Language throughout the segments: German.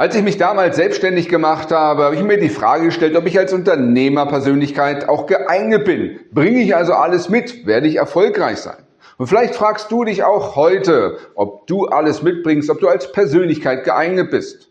Als ich mich damals selbstständig gemacht habe, habe ich mir die Frage gestellt, ob ich als Unternehmerpersönlichkeit auch geeignet bin. Bringe ich also alles mit? Werde ich erfolgreich sein? Und vielleicht fragst du dich auch heute, ob du alles mitbringst, ob du als Persönlichkeit geeignet bist.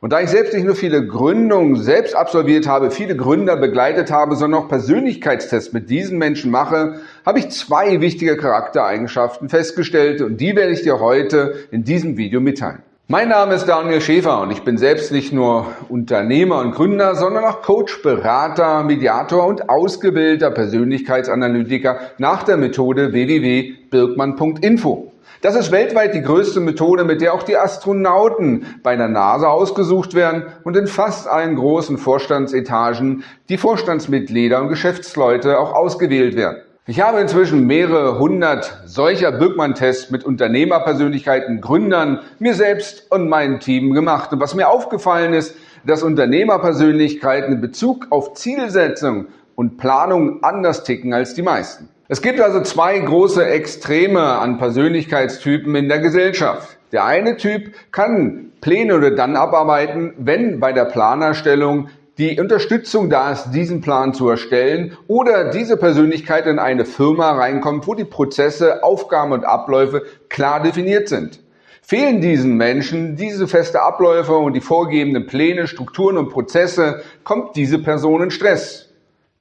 Und da ich selbst nicht nur viele Gründungen selbst absolviert habe, viele Gründer begleitet habe, sondern auch Persönlichkeitstests mit diesen Menschen mache, habe ich zwei wichtige Charaktereigenschaften festgestellt und die werde ich dir heute in diesem Video mitteilen. Mein Name ist Daniel Schäfer und ich bin selbst nicht nur Unternehmer und Gründer, sondern auch Coach, Berater, Mediator und ausgebildeter Persönlichkeitsanalytiker nach der Methode www.birkmann.info. Das ist weltweit die größte Methode, mit der auch die Astronauten bei der NASA ausgesucht werden und in fast allen großen Vorstandsetagen die Vorstandsmitglieder und Geschäftsleute auch ausgewählt werden. Ich habe inzwischen mehrere hundert solcher Birkmann-Tests mit Unternehmerpersönlichkeiten, Gründern, mir selbst und meinem Team gemacht. Und was mir aufgefallen ist, dass Unternehmerpersönlichkeiten in Bezug auf Zielsetzung und Planung anders ticken als die meisten. Es gibt also zwei große Extreme an Persönlichkeitstypen in der Gesellschaft. Der eine Typ kann Pläne oder dann abarbeiten, wenn bei der Planerstellung die Unterstützung da ist, diesen Plan zu erstellen oder diese Persönlichkeit in eine Firma reinkommt, wo die Prozesse, Aufgaben und Abläufe klar definiert sind. Fehlen diesen Menschen diese feste Abläufe und die vorgegebenen Pläne, Strukturen und Prozesse, kommt diese Person in Stress.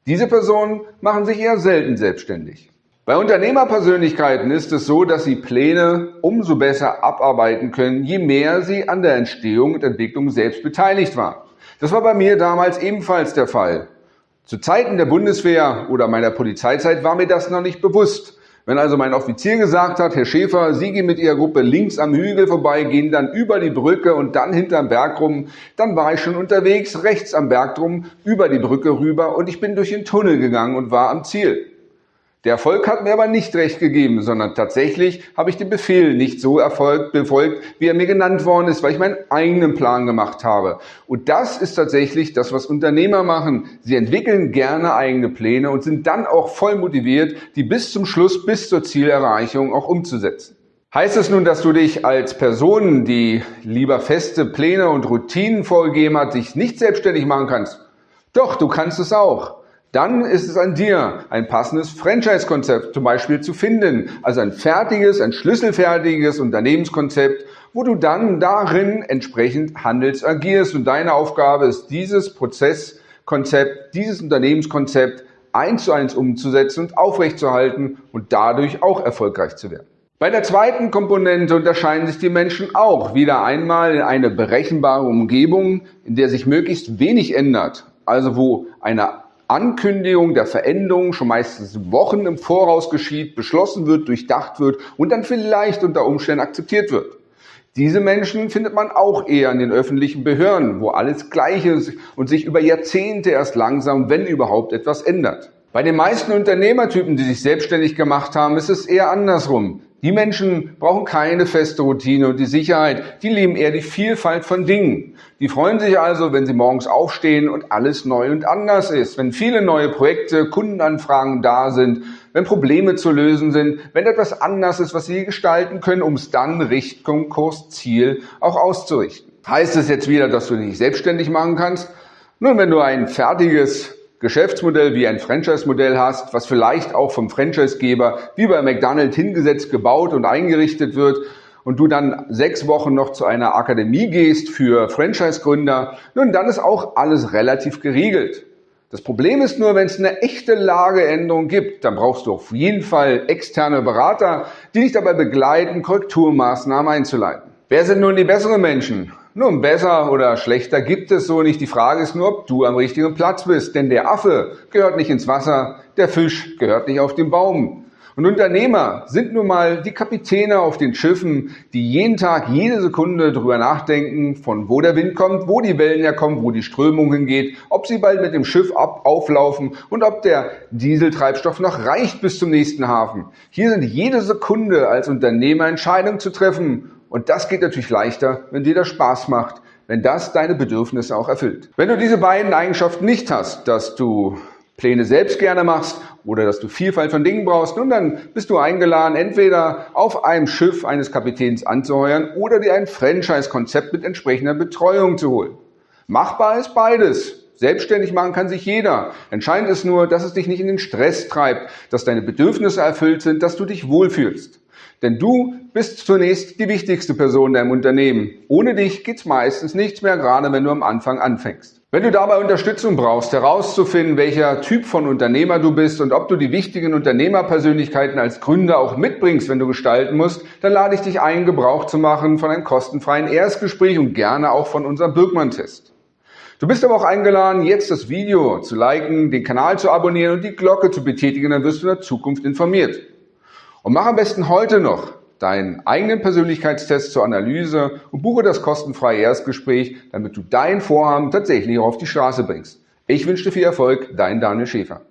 Diese Personen machen sich eher selten selbstständig. Bei Unternehmerpersönlichkeiten ist es so, dass sie Pläne umso besser abarbeiten können, je mehr sie an der Entstehung und Entwicklung selbst beteiligt waren. Das war bei mir damals ebenfalls der Fall. Zu Zeiten der Bundeswehr oder meiner Polizeizeit war mir das noch nicht bewusst. Wenn also mein Offizier gesagt hat, Herr Schäfer, Sie gehen mit Ihrer Gruppe links am Hügel vorbei, gehen dann über die Brücke und dann hinterm Berg rum, dann war ich schon unterwegs, rechts am Berg drum, über die Brücke rüber und ich bin durch den Tunnel gegangen und war am Ziel. Der Erfolg hat mir aber nicht recht gegeben, sondern tatsächlich habe ich den Befehl nicht so erfolgt, befolgt, wie er mir genannt worden ist, weil ich meinen eigenen Plan gemacht habe. Und das ist tatsächlich das, was Unternehmer machen. Sie entwickeln gerne eigene Pläne und sind dann auch voll motiviert, die bis zum Schluss, bis zur Zielerreichung auch umzusetzen. Heißt es nun, dass du dich als Person, die lieber feste Pläne und Routinen vorgegeben hat, dich nicht selbstständig machen kannst? Doch, du kannst es auch dann ist es an dir, ein passendes Franchise-Konzept zum Beispiel zu finden. Also ein fertiges, ein schlüsselfertiges Unternehmenskonzept, wo du dann darin entsprechend handelst, agierst. Und deine Aufgabe ist, dieses Prozesskonzept, dieses Unternehmenskonzept eins zu eins umzusetzen und aufrechtzuerhalten und dadurch auch erfolgreich zu werden. Bei der zweiten Komponente unterscheiden sich die Menschen auch wieder einmal in eine berechenbare Umgebung, in der sich möglichst wenig ändert. Also wo eine Ankündigung der Veränderung schon meistens Wochen im Voraus geschieht, beschlossen wird, durchdacht wird und dann vielleicht unter Umständen akzeptiert wird. Diese Menschen findet man auch eher in den öffentlichen Behörden, wo alles gleich ist und sich über Jahrzehnte erst langsam, wenn überhaupt, etwas ändert. Bei den meisten Unternehmertypen, die sich selbstständig gemacht haben, ist es eher andersrum. Die Menschen brauchen keine feste Routine und die Sicherheit, die lieben eher die Vielfalt von Dingen. Die freuen sich also, wenn sie morgens aufstehen und alles neu und anders ist, wenn viele neue Projekte, Kundenanfragen da sind, wenn Probleme zu lösen sind, wenn etwas anders ist, was sie gestalten können, um es dann Richtung Kurs Ziel auch auszurichten. Heißt es jetzt wieder, dass du dich selbstständig machen kannst? Nun, wenn du ein fertiges Geschäftsmodell wie ein Franchise-Modell hast, was vielleicht auch vom Franchise-Geber wie bei McDonald's hingesetzt, gebaut und eingerichtet wird und du dann sechs Wochen noch zu einer Akademie gehst für Franchise-Gründer, nun dann ist auch alles relativ geregelt. Das Problem ist nur, wenn es eine echte Lageänderung gibt, dann brauchst du auf jeden Fall externe Berater, die dich dabei begleiten, Korrekturmaßnahmen einzuleiten. Wer sind nun die besseren Menschen? Nun, besser oder schlechter gibt es so nicht. Die Frage ist nur, ob du am richtigen Platz bist. Denn der Affe gehört nicht ins Wasser, der Fisch gehört nicht auf den Baum. Und Unternehmer sind nun mal die Kapitäne auf den Schiffen, die jeden Tag, jede Sekunde darüber nachdenken, von wo der Wind kommt, wo die Wellen herkommen, wo die Strömung hingeht, ob sie bald mit dem Schiff ab auflaufen und ob der Dieseltreibstoff noch reicht bis zum nächsten Hafen. Hier sind jede Sekunde als Unternehmer Entscheidungen zu treffen und das geht natürlich leichter, wenn dir das Spaß macht, wenn das deine Bedürfnisse auch erfüllt. Wenn du diese beiden Eigenschaften nicht hast, dass du Pläne selbst gerne machst oder dass du Vielfalt von Dingen brauchst, nun dann bist du eingeladen, entweder auf einem Schiff eines Kapitäns anzuheuern oder dir ein Franchise-Konzept mit entsprechender Betreuung zu holen. Machbar ist beides. Selbstständig machen kann sich jeder. Entscheidend ist nur, dass es dich nicht in den Stress treibt, dass deine Bedürfnisse erfüllt sind, dass du dich wohlfühlst. Denn du bist zunächst die wichtigste Person in deinem Unternehmen. Ohne dich geht's meistens nichts mehr, gerade wenn du am Anfang anfängst. Wenn du dabei Unterstützung brauchst, herauszufinden, welcher Typ von Unternehmer du bist und ob du die wichtigen Unternehmerpersönlichkeiten als Gründer auch mitbringst, wenn du gestalten musst, dann lade ich dich ein, Gebrauch zu machen von einem kostenfreien Erstgespräch und gerne auch von unserem Birkmann-Test. Du bist aber auch eingeladen, jetzt das Video zu liken, den Kanal zu abonnieren und die Glocke zu betätigen, dann wirst du in der Zukunft informiert. Und mach am besten heute noch deinen eigenen Persönlichkeitstest zur Analyse und buche das kostenfreie Erstgespräch, damit du dein Vorhaben tatsächlich auf die Straße bringst. Ich wünsche dir viel Erfolg, dein Daniel Schäfer.